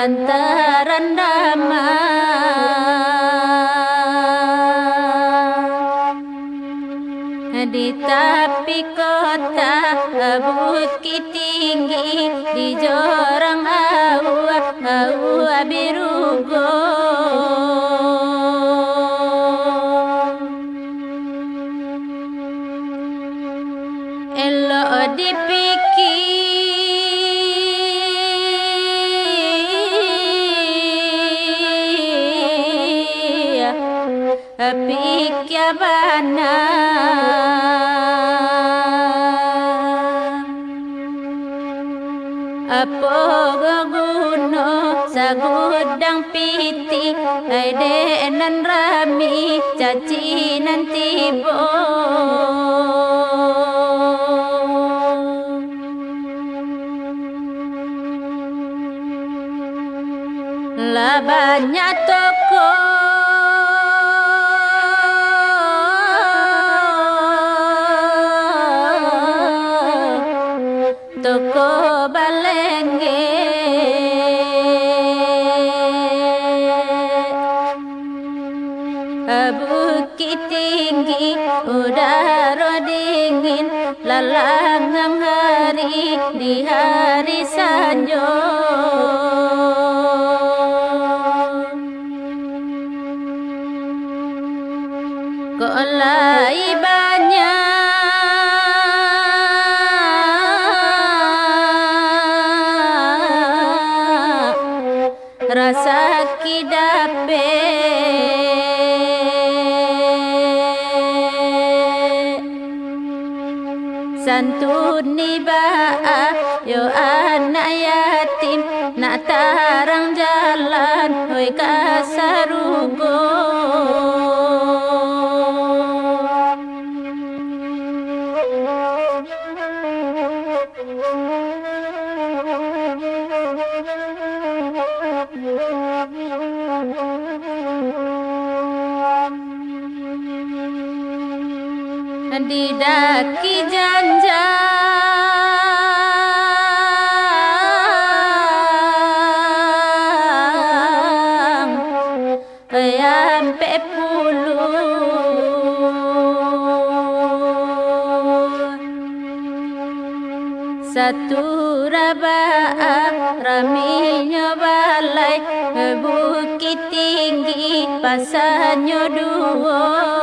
antaran damai di tepi kota bukit tinggi di jorang awa awa biru Elo dipikir विज्ञपन अपोगुनो सगुदंग पीति अरे नन रमी चची नंती बो लबा न्या तो tinggi udara ừ, dingin Lalangang hari di hari sanjo Kolai ba Santuni ba'a yo anak yatim Nak tarang jalan hoi kasarugo Di didaki janja. Ayan pe Satu raba raminya balai Bukit tinggi pasanyo dua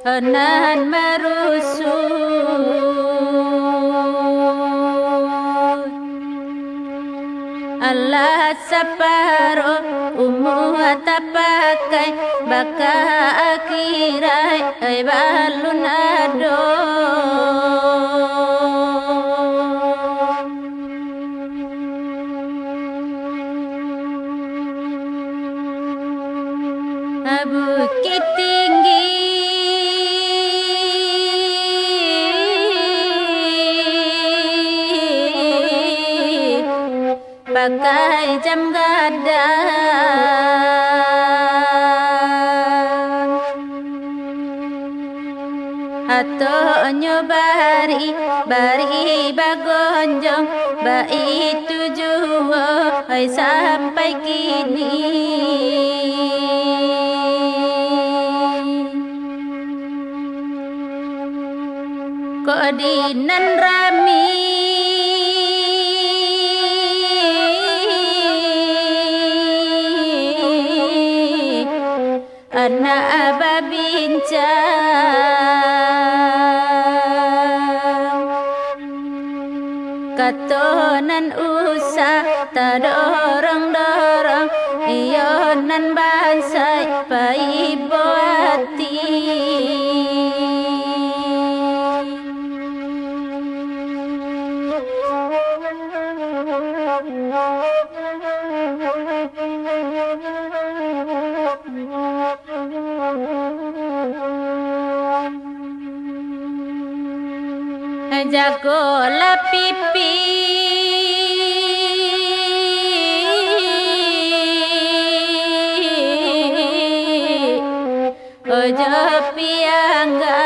Nan merusut Allah saparo umu tapakai baka akhirai ai balun ado. Bukit tinggi Pakai jam gadang Atau nyobari Bari bagonjong Ba itu jua Hai sampai kini. Kok dinan rami Ana aba bincang. Katonan usah tadorong-dorong Iyonan bansai paibowati जकोला पिपी। पियाङ्गा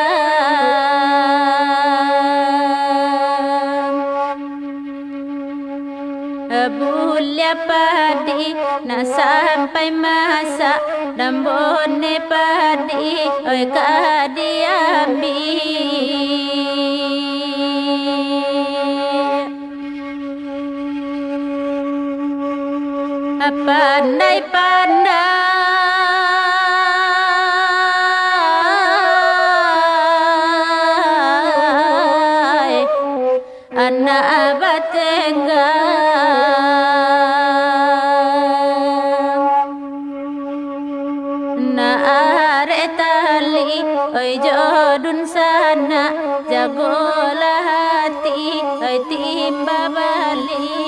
Bulia padi na sampai masa Rambone padi oi kadia pandai pandai anak Oi jodun sana. Jagolah hati Oi timba balik